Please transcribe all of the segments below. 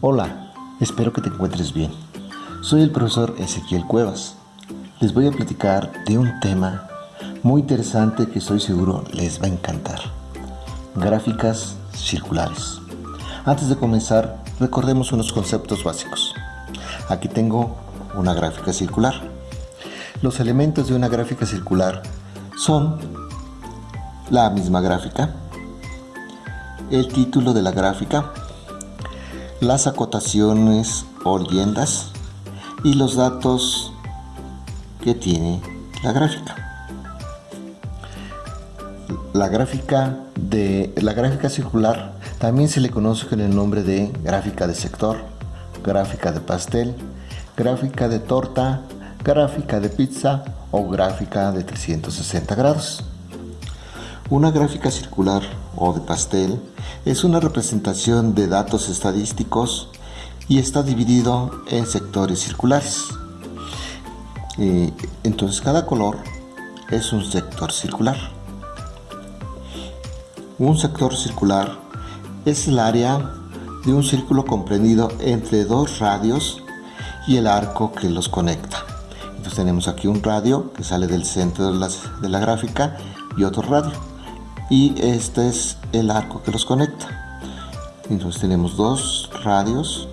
Hola, espero que te encuentres bien. Soy el profesor Ezequiel Cuevas. Les voy a platicar de un tema muy interesante que estoy seguro les va a encantar. Gráficas circulares. Antes de comenzar, recordemos unos conceptos básicos. Aquí tengo una gráfica circular. Los elementos de una gráfica circular son la misma gráfica, el título de la gráfica, las acotaciones o leyendas y los datos que tiene la gráfica. La gráfica de la gráfica circular también se le conoce con el nombre de gráfica de sector, gráfica de pastel, gráfica de torta, gráfica de pizza o gráfica de 360 grados. Una gráfica circular o de pastel es una representación de datos estadísticos y está dividido en sectores circulares. Eh, entonces cada color es un sector circular. Un sector circular es el área de un círculo comprendido entre dos radios y el arco que los conecta. Entonces tenemos aquí un radio que sale del centro de, de la gráfica y otro radio y este es el arco que los conecta. Entonces tenemos dos radios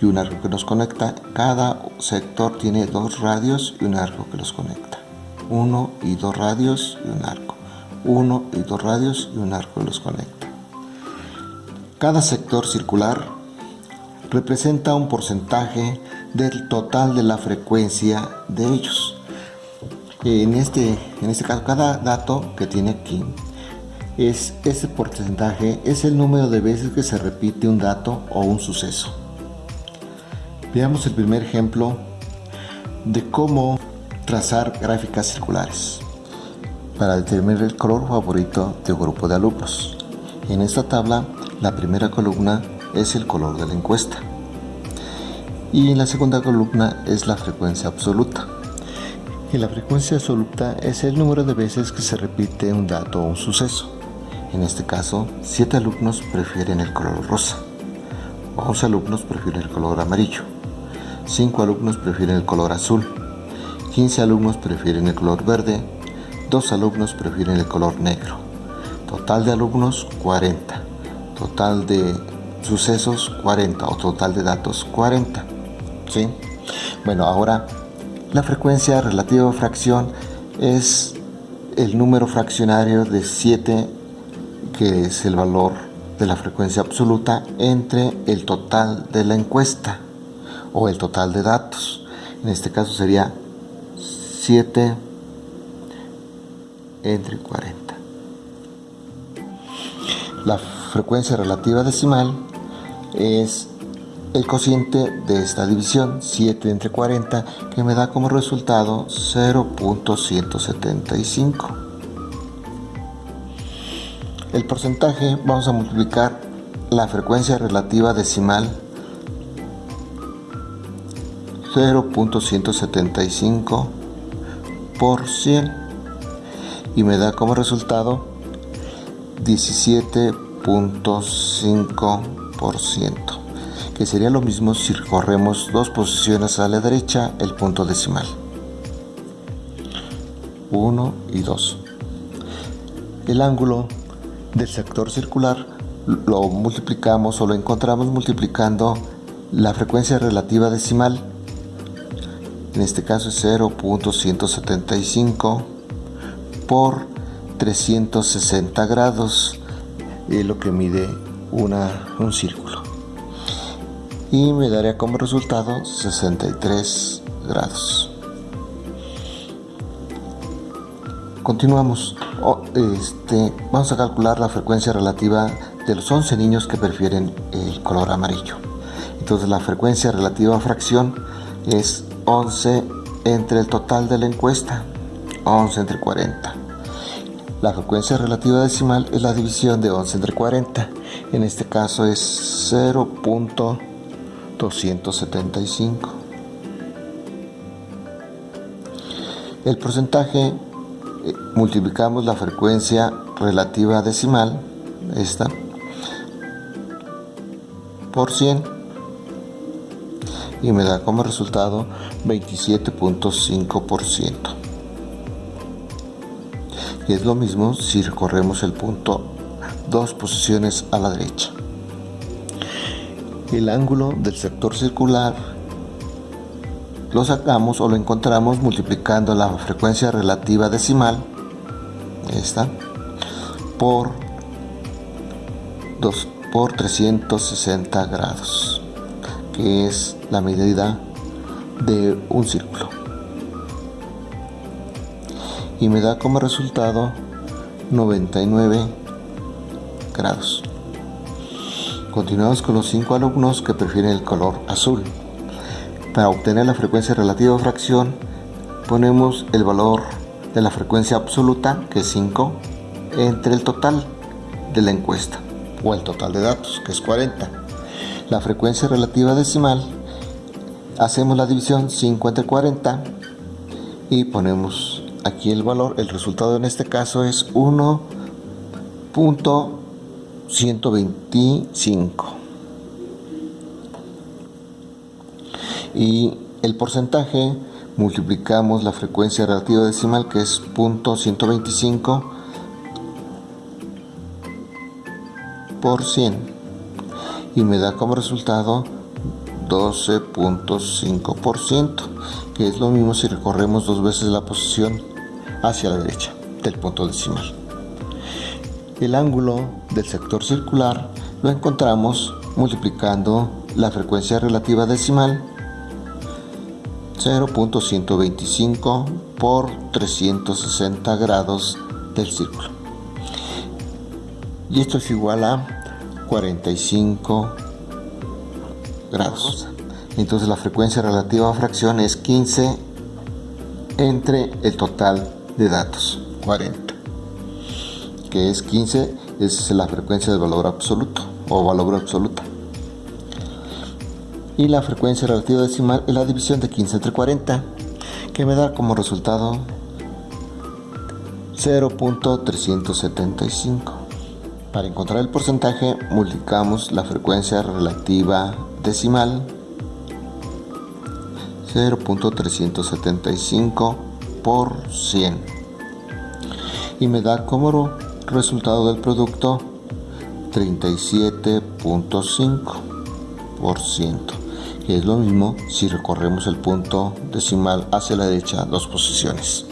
y un arco que nos conecta. Cada sector tiene dos radios y un arco que los conecta. Uno y dos radios y un arco. Uno y dos radios y un arco que los conecta. Cada sector circular representa un porcentaje del total de la frecuencia de ellos. En este, en este caso cada dato que tiene aquí es ese porcentaje es el número de veces que se repite un dato o un suceso. Veamos el primer ejemplo de cómo trazar gráficas circulares para determinar el color favorito de un grupo de alumnos. En esta tabla, la primera columna es el color de la encuesta y en la segunda columna es la frecuencia absoluta. Y la frecuencia absoluta es el número de veces que se repite un dato o un suceso. En este caso, 7 alumnos prefieren el color rosa, 11 alumnos prefieren el color amarillo, 5 alumnos prefieren el color azul, 15 alumnos prefieren el color verde, 2 alumnos prefieren el color negro. Total de alumnos 40, total de sucesos 40 o total de datos 40. ¿sí? Bueno, ahora la frecuencia relativa a fracción es el número fraccionario de 7 que es el valor de la frecuencia absoluta entre el total de la encuesta o el total de datos. En este caso sería 7 entre 40. La frecuencia relativa decimal es el cociente de esta división 7 entre 40 que me da como resultado 0.175 el porcentaje vamos a multiplicar la frecuencia relativa decimal 0.175 por 100 y me da como resultado 17.5% que sería lo mismo si corremos dos posiciones a la derecha el punto decimal. 1 y 2 el ángulo del sector circular lo multiplicamos o lo encontramos multiplicando la frecuencia relativa decimal. En este caso es 0.175 por 360 grados es lo que mide una, un círculo. Y me daría como resultado 63 grados. Continuamos este, vamos a calcular la frecuencia relativa de los 11 niños que prefieren el color amarillo. Entonces la frecuencia relativa a fracción es 11 entre el total de la encuesta, 11 entre 40. La frecuencia relativa decimal es la división de 11 entre 40. En este caso es 0.275. El porcentaje eh, multiplicamos la frecuencia relativa decimal, esta, por 100 y me da como resultado 27.5%. Y es lo mismo si recorremos el punto dos posiciones a la derecha. El ángulo del sector circular lo sacamos o lo encontramos multiplicando la frecuencia relativa decimal esta por 2 por 360 grados que es la medida de un círculo. Y me da como resultado 99 grados. Continuamos con los cinco alumnos que prefieren el color azul para obtener la frecuencia relativa de fracción ponemos el valor de la frecuencia absoluta que es 5 entre el total de la encuesta o el total de datos que es 40 la frecuencia relativa decimal hacemos la división 5 entre 40 y ponemos aquí el valor. El resultado en este caso es 1.125 y el porcentaje multiplicamos la frecuencia relativa decimal que es .125 por 100 y me da como resultado 12.5% que es lo mismo si recorremos dos veces la posición hacia la derecha del punto decimal. El ángulo del sector circular lo encontramos multiplicando la frecuencia relativa decimal 0.125 por 360 grados del círculo. Y esto es igual a 45 grados. Entonces la frecuencia relativa a fracción es 15 entre el total de datos, 40. Que es 15, es la frecuencia del valor absoluto o valor absoluta y la frecuencia relativa decimal es la división de 15 entre 40 que me da como resultado 0.375 para encontrar el porcentaje multiplicamos la frecuencia relativa decimal 0.375 por 100 y me da como resultado del producto 37.5% es lo mismo si recorremos el punto decimal hacia la derecha dos posiciones.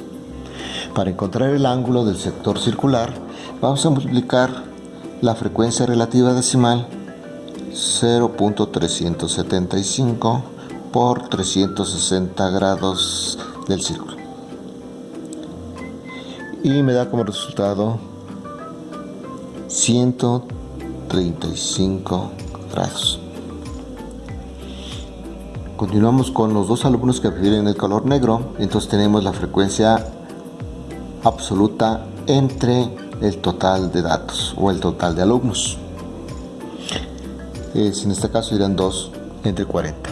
Para encontrar el ángulo del sector circular, vamos a multiplicar la frecuencia relativa decimal 0.375 por 360 grados del círculo. Y me da como resultado 135 grados. Continuamos con los dos alumnos que prefieren el color negro. Entonces tenemos la frecuencia absoluta entre el total de datos o el total de alumnos. en este caso irán 2 entre 40.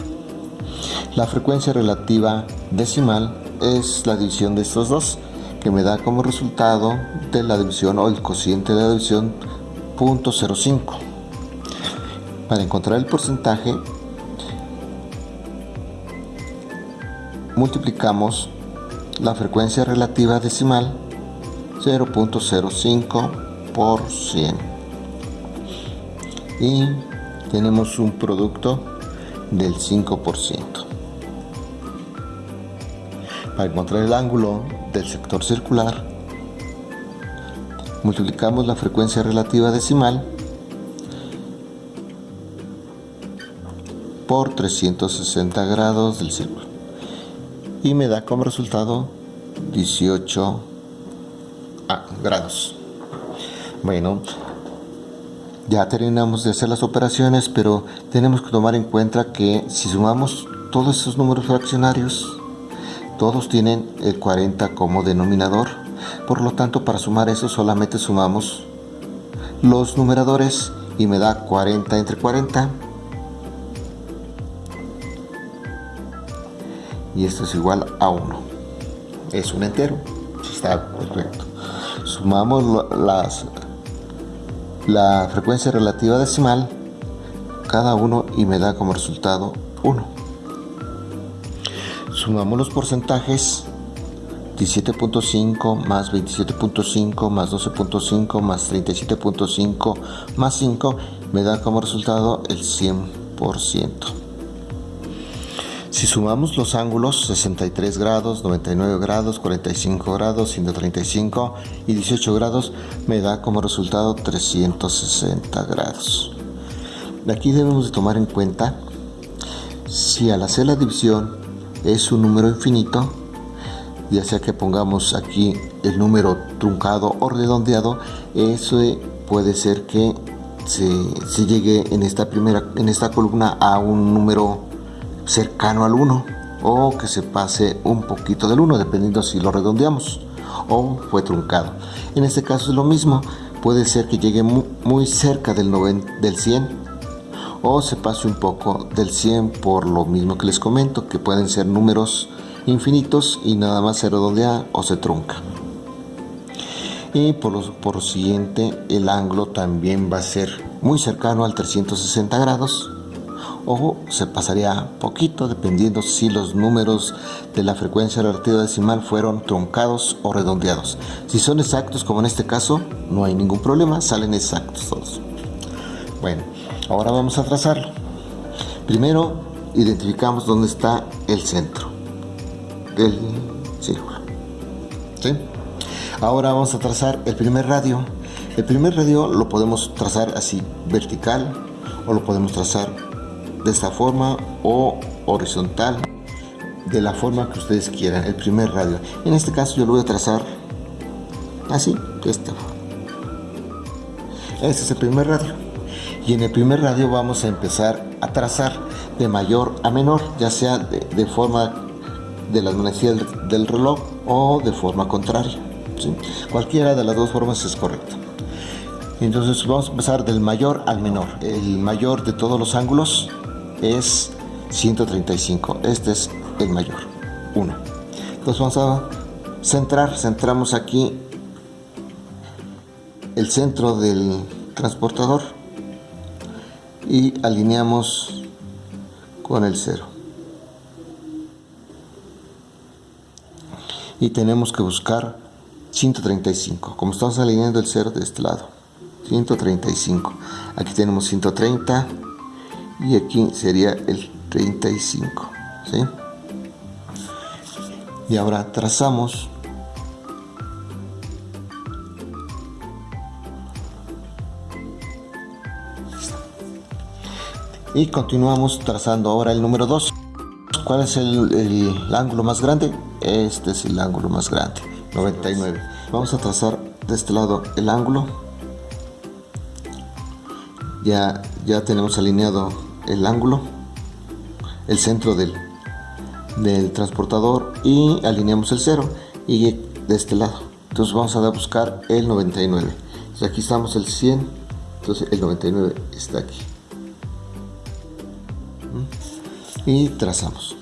La frecuencia relativa decimal es la división de estos dos que me da como resultado de la división o el cociente de la división 0.05. Para encontrar el porcentaje multiplicamos la frecuencia relativa decimal 0.05 por 100 y tenemos un producto del 5%. Para encontrar el ángulo del sector circular, multiplicamos la frecuencia relativa decimal por 360 grados del círculo y me da como resultado 18 grados. Bueno, ya terminamos de hacer las operaciones, pero tenemos que tomar en cuenta que si sumamos todos esos números fraccionarios, todos tienen el 40 como denominador. Por lo tanto, para sumar eso solamente sumamos los numeradores y me da 40 entre 40 y esto es igual a 1 es un entero está correcto. Sumamos las la frecuencia relativa decimal cada uno y me da como resultado 1 Sumamos los porcentajes 17.5 más 27.5 más 12.5 más 37.5 más 5 me da como resultado el 100%. Si sumamos los ángulos 63 grados, 99 grados, 45 grados, 135 y 18 grados me da como resultado 360 grados. Aquí debemos de tomar en cuenta si al hacer la división es un número infinito, ya sea que pongamos aquí el número truncado o redondeado, eso puede ser que se, llegue en esta primera en esta columna a un número cercano al 1 o que se pase un poquito del 1 dependiendo si lo redondeamos o fue truncado. En este caso es lo mismo puede ser que llegue muy, cerca del, del 100 o se pase un poco del 100 por lo mismo que les comento que pueden ser números infinitos y nada más se redondea o se trunca. Y por lo, por siguiente el ángulo también va a ser muy cercano al 360 grados o se pasaría poquito dependiendo si los números de la frecuencia relativa decimal fueron truncados o redondeados. Si son exactos como en este caso, no hay ningún problema, salen exactos todos. Bueno, ahora vamos a trazarlo. Primero identificamos dónde está el centro del círculo. ¿Sí? Ahora vamos a trazar el primer radio. El primer radio lo podemos trazar así, vertical, o lo podemos trazar de esta forma o horizontal, de la forma que ustedes quieran, el primer radio. En este caso yo lo voy a trazar así, de esta forma. Este es el primer radio. Y en el primer radio vamos a empezar a trazar de mayor a menor, ya sea de, forma de la manecillas del reloj o de forma contraria. Cualquiera de las dos formas es correcta. Entonces vamos a empezar del mayor al menor. El mayor de todos los ángulos es 135. Este es el mayor. 1. Entonces vamos a centrar. Centramos aquí el centro del transportador y alineamos con el cero. Y tenemos que buscar 135 como estamos alineando el 0 de este lado 135 aquí tenemos 130 y aquí sería el 35 ¿sí? y ahora trazamos y continuamos trazando ahora el número 2 ¿cuál es el, el ángulo más grande? este es el ángulo más grande 99 vamos a trazar de este lado el ángulo ya ya tenemos alineado el ángulo el centro del, del transportador y alineamos el 0 y de este lado. Entonces vamos a buscar el 99 aquí estamos el 100 entonces el 99 está aquí. ¿Mm? y trazamos.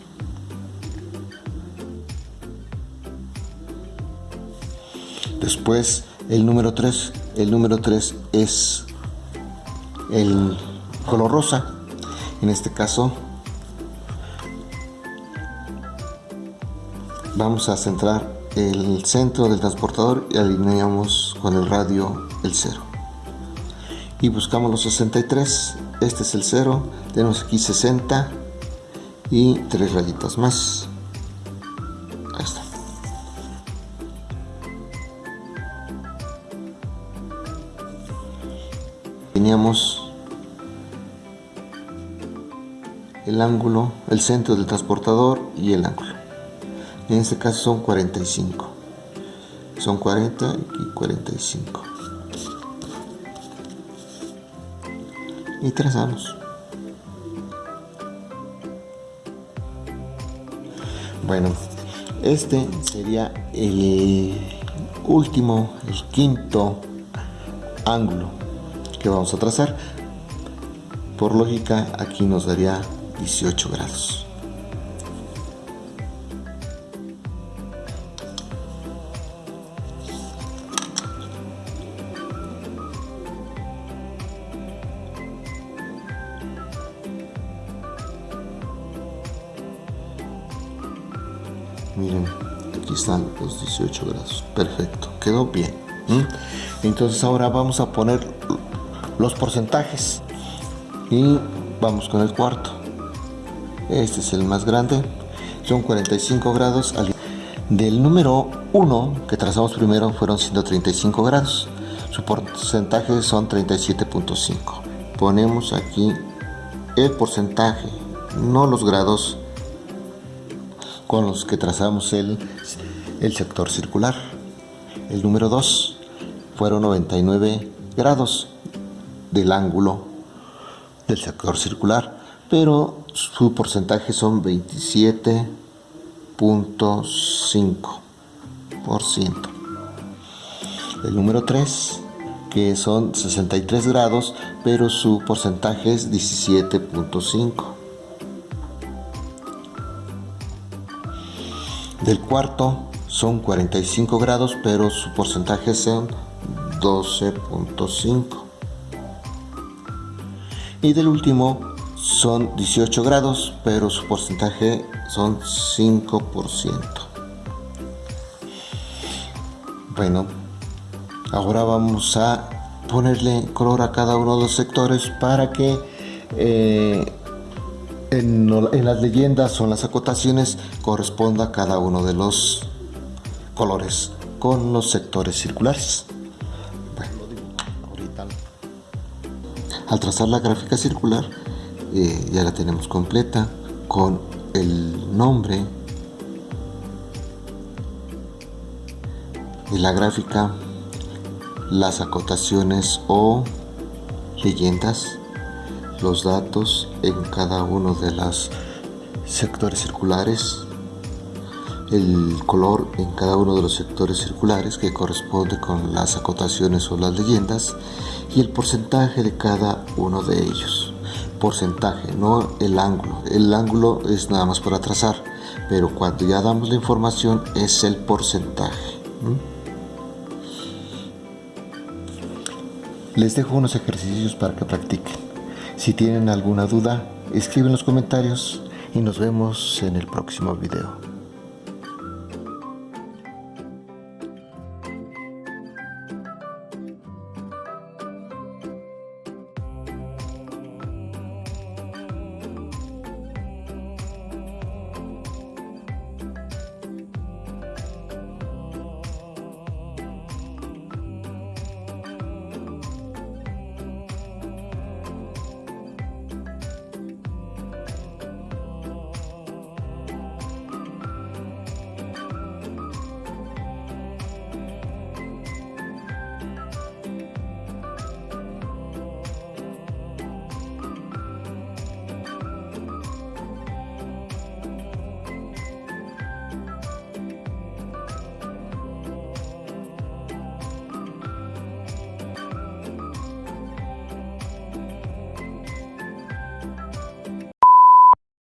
Después el número 3, el número 3 es el color rosa. En este caso vamos a centrar el centro del transportador y alineamos con el radio el 0. Y buscamos los 63, este es el 0, tenemos aquí 60 y tres rayitas más. teníamos el ángulo, el centro del transportador y el ángulo. En este caso son 45. Son 40 y 45. Y trazamos. Bueno, este sería el último, el quinto ángulo vamos a trazar. Por lógica, aquí nos daría 18 grados. miren aquí están los 18 grados. Perfecto quedó bien entonces ahora vamos a poner los porcentajes y vamos con el cuarto este es el más grande. Son 45 grados. Del número 1 que trazamos primero fueron 135 grados. Su porcentaje son 37.5 ponemos aquí el porcentaje no los grados con los que trazamos el, el sector circular. El número 2 fueron 99 grados del ángulo del sector circular, pero su porcentaje son 27.5%. El número 3, que son 63 grados, pero su porcentaje es 17.5%. Del cuarto son 45 grados, pero su porcentaje son 12.5. Y del último son 18 grados, pero su porcentaje son 5%. Bueno, ahora vamos a ponerle color a cada uno de los sectores para que eh, en, las leyendas o en las acotaciones corresponda a cada uno de los colores con los sectores circulares. al trazar la gráfica circular eh, ya la tenemos completa con el nombre de la gráfica, las acotaciones o leyendas los datos en cada uno de los sectores circulares, el color en cada uno de los sectores circulares que corresponde con las acotaciones o las leyendas y el porcentaje de cada uno de ellos. Porcentaje, no el ángulo. El ángulo es nada más para trazar, pero cuando ya damos la información es el porcentaje. Les dejo unos ejercicios para que practiquen. Si tienen alguna duda, escriben en los comentarios y nos vemos en el próximo video.